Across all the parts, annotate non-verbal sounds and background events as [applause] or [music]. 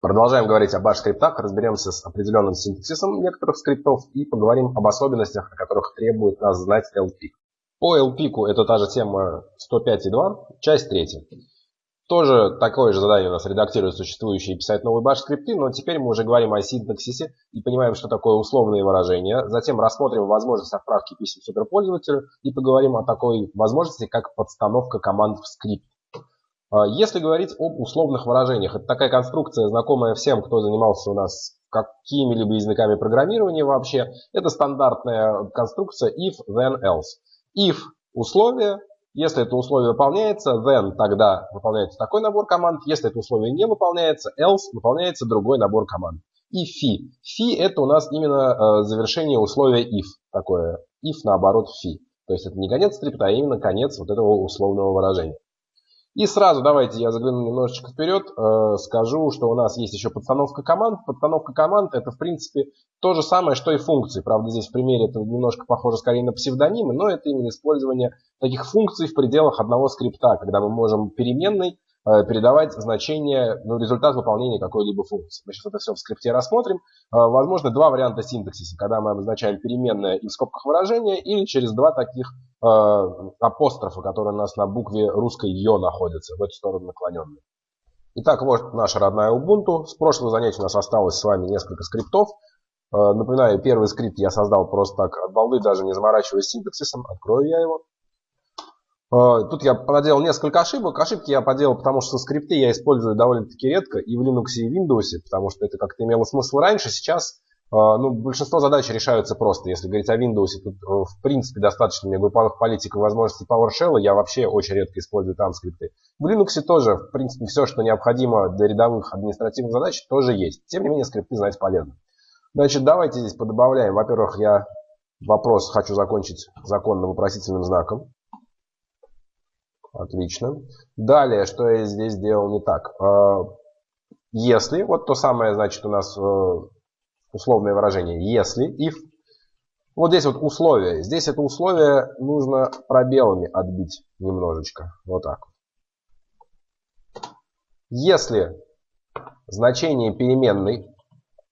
Продолжаем говорить о баш-скриптах, разберемся с определенным синтаксисом некоторых скриптов и поговорим об особенностях, о которых требует нас знать LP. По LP это та же тема 105.2, часть 3. Тоже такое же задание у нас редактировать существующие и писать новые баш-скрипты, но теперь мы уже говорим о синтаксисе и понимаем, что такое условные выражения. Затем рассмотрим возможность отправки писем суперпользователю и поговорим о такой возможности, как подстановка команд в скрипт. А, если говорить об условных выражениях, это такая конструкция, знакомая всем, кто занимался у нас какими-либо языками программирования вообще. Это стандартная конструкция if, then, else. If – условие, если это условие выполняется, then тогда выполняется такой набор команд. Если это условие не выполняется, else выполняется другой набор команд. И фи. Фи это у нас именно э, завершение условия if. Такое if наоборот фи. То есть это не конец скрипта, а именно конец вот этого условного выражения. И сразу давайте я загляну немножечко вперед, э, скажу, что у нас есть еще подстановка команд. Подстановка команд это в принципе то же самое, что и функции. Правда, здесь в примере это немножко похоже скорее на псевдонимы, но это именно использование таких функций в пределах одного скрипта, когда мы можем переменной передавать значение, ну, результат выполнения какой-либо функции. Мы сейчас это все в скрипте рассмотрим. Э, возможно, два варианта синтаксиса, когда мы обозначаем переменное и в скобках выражения, или через два таких э, апострофа, которые у нас на букве русской «ё» находятся, в эту сторону наклоненные. Итак, вот наша родная Ubuntu. С прошлого занятия у нас осталось с вами несколько скриптов. Э, напоминаю, первый скрипт я создал просто так от балды, даже не заморачиваясь синтаксисом. Открою я его. А, тут я проделал несколько ошибок. Ошибки я поделал, потому что скрипты я использую довольно-таки редко и в Linux, и в Windows, потому что это как-то имело смысл раньше. Сейчас а, ну, большинство задач решаются просто. Если говорить о Windows, тут э, в принципе достаточно мне групповых политик и возможностей PowerShell. Я вообще очень редко использую там скрипты. В Linux тоже, в принципе, все, что необходимо для рядовых административных задач, тоже есть. Тем не менее, скрипты знать полезно. Значит, давайте здесь подобавляем. Во-первых, я вопрос хочу закончить законно-вопросительным знаком. Отлично. Далее, что я здесь сделал не так. А, если, вот то самое, значит, у нас э, условное выражение если, if. Вот здесь вот условие. Здесь это условие нужно пробелами отбить немножечко. Вот так. Если значение переменной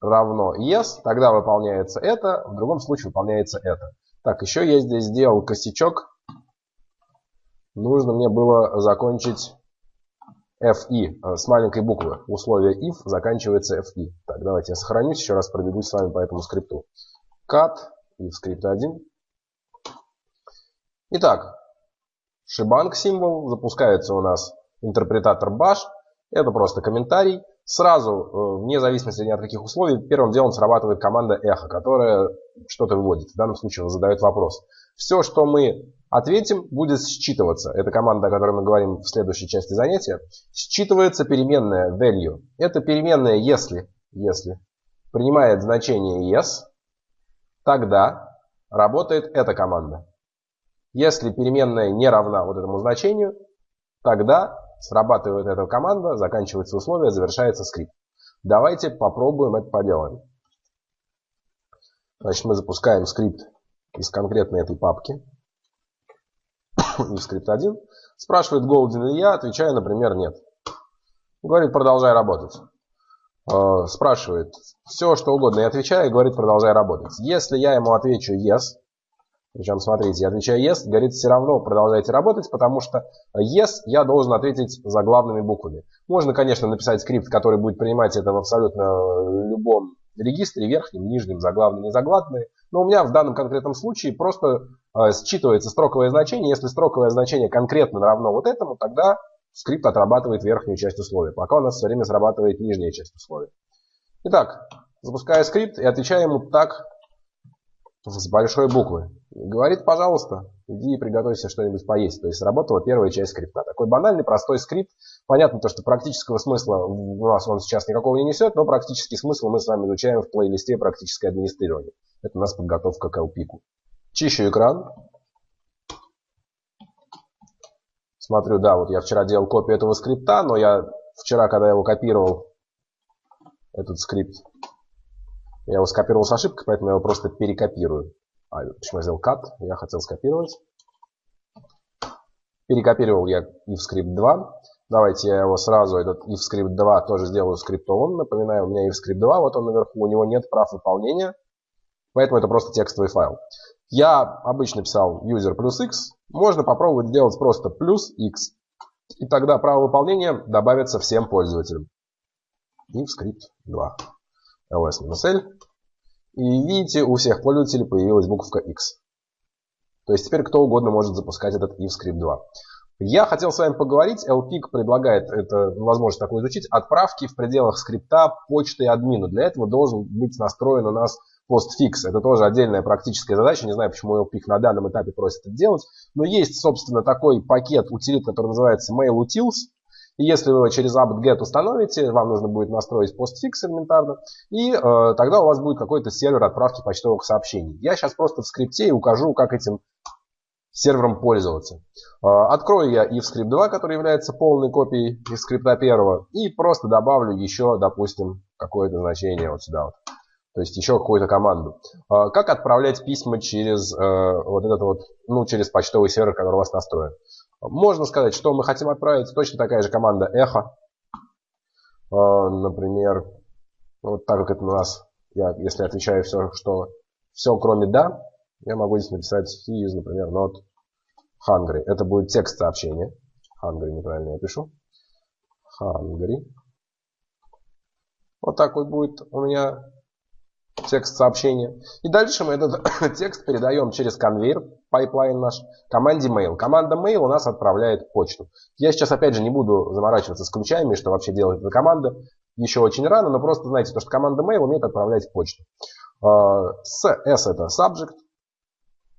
равно yes, тогда выполняется это, в другом случае выполняется это. Так, еще я здесь сделал косячок нужно мне было закончить FI э, с маленькой буквы. Условие if заканчивается FI. Так, давайте я сохранюсь, еще раз пробегусь с вами по этому скрипту. Cut, if скрипт 1. Итак, шибанг символ, запускается у нас интерпретатор bash. Это просто комментарий. Сразу, э, вне зависимости ни от каких условий, первым делом срабатывает команда эхо, которая что-то выводит. В данном случае задает вопрос. Все, что мы ответим, будет считываться. Это команда, о которой мы говорим в следующей части занятия. Считывается переменная value. Это переменная если, если принимает значение yes, тогда работает эта команда. Если переменная не равна вот этому значению, тогда срабатывает эта команда, заканчивается условие, завершается скрипт. Давайте попробуем это поделать. Значит, мы запускаем скрипт из конкретной этой папки скрипт 1. Спрашивает, голоден ли я, отвечаю, например, нет. Говорит, продолжай работать. Э, спрашивает, все что угодно, я отвечаю, и говорит, продолжай работать. Если я ему отвечу yes, причем, смотрите, я отвечаю yes, говорит, все равно продолжайте работать, потому что yes я должен ответить заглавными буквами. Можно, конечно, написать скрипт, который будет принимать это в абсолютно любом регистре, верхнем, нижнем, заглавные, незаглавные. Но у меня в данном конкретном случае просто э, считывается строковое значение. Если строковое значение конкретно равно вот этому, тогда скрипт отрабатывает верхнюю часть условия. Пока у нас все время срабатывает нижняя часть условия. Итак, запускаю скрипт и отвечаю ему так с большой буквы. Говорит, пожалуйста, иди и приготовься что-нибудь поесть. То есть сработала первая часть скрипта. Такой банальный, простой скрипт. Понятно то, что практического смысла у нас он сейчас никакого не несет, но практический смысл мы с вами изучаем в плейлисте «Практическое администрирование». Это у нас подготовка к LPIC. Чищу экран. Смотрю, да, вот я вчера делал копию этого скрипта, но я вчера, когда я его копировал, этот скрипт, я его скопировал с ошибкой, поэтому я его просто перекопирую. А, почему я сделал cut? Я хотел скопировать. Перекопировал я if script 2. Давайте я его сразу, этот if script 2 тоже сделаю скриптовым. Напоминаю, у меня if script 2, вот он наверху, у него нет прав выполнения. Поэтому это просто текстовый файл. Я обычно писал user плюс x. Можно попробовать сделать просто плюс x. И тогда право выполнения добавится всем пользователям. If script 2. ls-l. И видите, у всех пользователей появилась буковка x. То есть теперь кто угодно может запускать этот if script 2. Я хотел с вами поговорить, LPIC предлагает это, возможность такую изучить, отправки в пределах скрипта почты админу. Для этого должен быть настроен у нас постфикс. Это тоже отдельная практическая задача. Не знаю, почему LPIC на данном этапе просит это делать. Но есть, собственно, такой пакет утилит, который называется mailutils. И если вы его через apt-get установите, вам нужно будет настроить постфикс элементарно, и э, тогда у вас будет какой-то сервер отправки почтовых сообщений. Я сейчас просто в скрипте укажу, как этим сервером пользоваться. Э, открою я ifscript 2, который является полной копией ifscript 1, и просто добавлю еще, допустим, какое-то значение вот сюда вот. То есть еще какую-то команду. А, как отправлять письма через э, вот этот вот, ну, через почтовый сервер, который у вас настроен? Можно сказать, что мы хотим отправить. Точно такая же команда эхо. А, например, вот так как это у нас, я, если отвечаю все, что все кроме да, я могу здесь написать he is, например, not hungry. Это будет текст сообщения. Hungry неправильно я пишу. Hungry. Вот такой будет у меня текст сообщения. И дальше мы этот [coughs] текст передаем через конвейер, pipeline наш, команде mail. Команда mail у нас отправляет почту. Я сейчас опять же не буду заморачиваться с ключами, что вообще делает эта команда. Еще очень рано, но просто знаете, то, что команда mail умеет отправлять почту. А, с S это subject,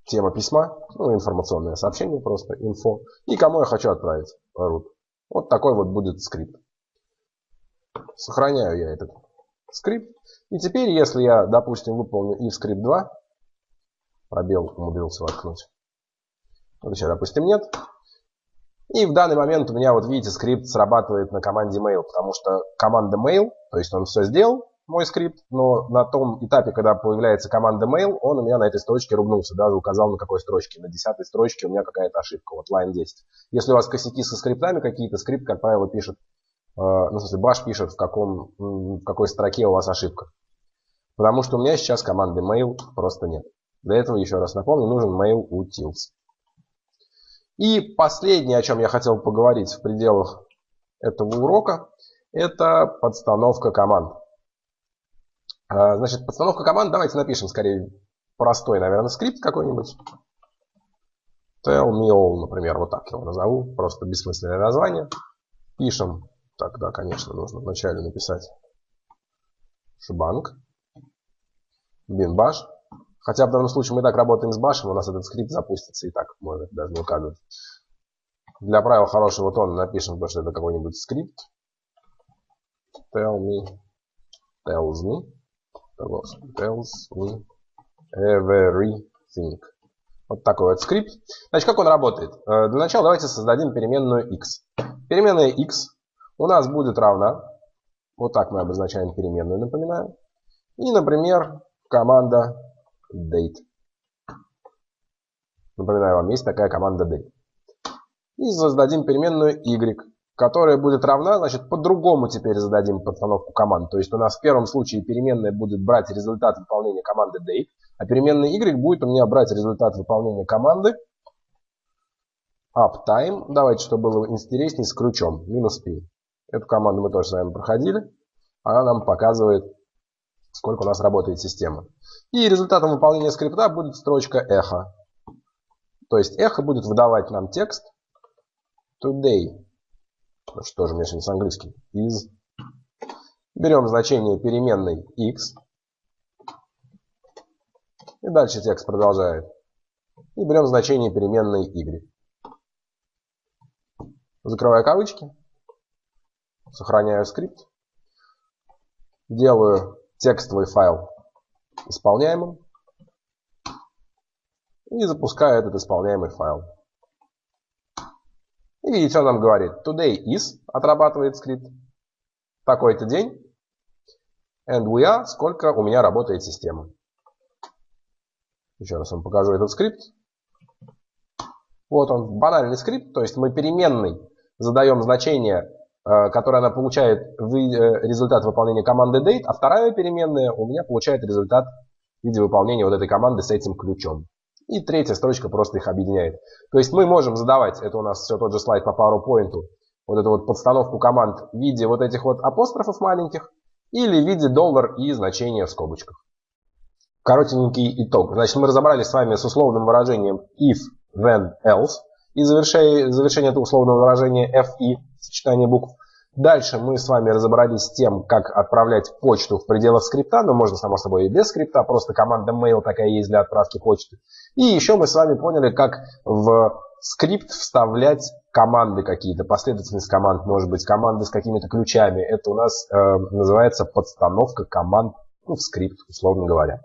тема письма, ну, информационное сообщение просто, info. И кому я хочу отправить root. Вот такой вот будет скрипт. Сохраняю я этот скрипт. И теперь, если я, допустим, выполню if script 2, пробел умудрился воткнуть. Вот сейчас, допустим, нет. И в данный момент у меня, вот видите, скрипт срабатывает на команде mail, потому что команда mail, то есть он все сделал, мой скрипт, но на том этапе, когда появляется команда mail, он у меня на этой строчке ругнулся, даже указал на какой строчке. На десятой строчке у меня какая-то ошибка, вот line 10. Если у вас косяки со скриптами какие-то, скрипт, как правило, пишет ну, в смысле, баш пишет, в, каком, в какой строке у вас ошибка. Потому что у меня сейчас команды mail просто нет. Для этого, еще раз напомню, нужен mail utils. И последнее, о чем я хотел поговорить в пределах этого урока, это подстановка команд. Э, значит, подстановка команд, давайте напишем скорее простой, наверное, скрипт какой-нибудь. Tell me all, например, вот так его назову, просто бессмысленное название. Пишем Тогда, конечно, нужно вначале написать шибанг, бинбаш. Хотя в данном случае мы так работаем с башем, у нас этот скрипт запустится и так может даже не указывать. Для правил хорошего тона напишем, что это какой-нибудь скрипт. Tell me, tells me, tells me everything. Вот такой вот скрипт. Значит, как он работает? Э, для начала давайте создадим переменную x. Переменная x у нас будет равна, вот так мы обозначаем переменную, напоминаю. И, например, команда date. Напоминаю вам, есть такая команда date. И создадим переменную y, которая будет равна, значит, по-другому теперь зададим подстановку команд. То есть у нас в первом случае переменная будет брать результат выполнения команды date, а переменная y будет у меня брать результат выполнения команды uptime. Давайте, чтобы было интереснее, с ключом. Минус p. Эту команду мы тоже с вами проходили. Она нам показывает, сколько у нас работает система. И результатом выполнения скрипта будет строчка эхо. То есть эхо будет выдавать нам текст today. Что же мне сегодня с английским? Is. Берем значение переменной x. И дальше текст продолжает. И берем значение переменной y. Закрываю кавычки. Сохраняю скрипт. Делаю текстовый файл исполняемым. И запускаю этот исполняемый файл. И видите, он нам говорит, today is, отрабатывает скрипт, такой-то день, and we are, сколько у меня работает система. Еще раз вам покажу этот скрипт. Вот он, банальный скрипт, то есть мы переменный задаем значение, э, которое она получает э, результат выполнения команды date, а вторая переменная у меня получает результат в виде выполнения вот этой команды с этим ключом. И третья строчка просто их объединяет. То есть мы можем задавать, это у нас все тот же слайд по PowerPoint, вот эту вот подстановку команд в виде вот этих вот апострофов маленьких или в виде доллар и значения в скобочках. Коротенький итог. Значит, мы разобрались с вами с условным выражением if, then, else. И завершение, завершение этого условного выражения FI, сочетание букв. Дальше мы с вами разобрались с тем, как отправлять почту в пределах скрипта, но можно, само собой, и без скрипта, просто команда mail такая есть для отправки почты. И еще мы с вами поняли, как в скрипт вставлять команды какие-то, последовательность команд, может быть, команды с какими-то ключами. Это у нас э, называется подстановка команд ну, в скрипт, условно говоря.